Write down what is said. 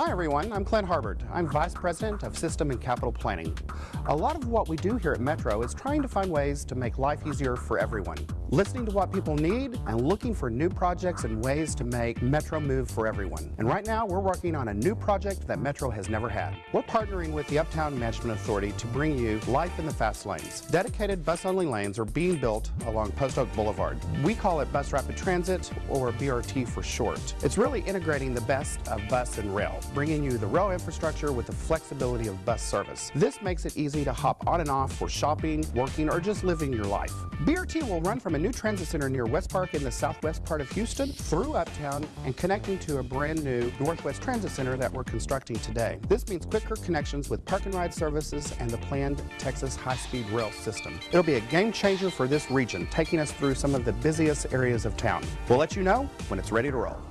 Hi everyone, I'm Clint Harbert. I'm Vice President of System and Capital Planning. A lot of what we do here at Metro is trying to find ways to make life easier for everyone. Listening to what people need and looking for new projects and ways to make Metro move for everyone. And right now we're working on a new project that Metro has never had. We're partnering with the Uptown Management Authority to bring you life in the fast lanes. Dedicated bus-only lanes are being built along Post Oak Boulevard. We call it Bus Rapid Transit or BRT for short. It's really integrating the best of bus and rail bringing you the rail infrastructure with the flexibility of bus service. This makes it easy to hop on and off for shopping, working, or just living your life. BRT will run from new transit center near Westpark in the southwest part of Houston through Uptown and connecting to a brand new Northwest Transit Center that we're constructing today. This means quicker connections with park and ride services and the planned Texas high-speed rail system. It'll be a game changer for this region, taking us through some of the busiest areas of town. We'll let you know when it's ready to roll.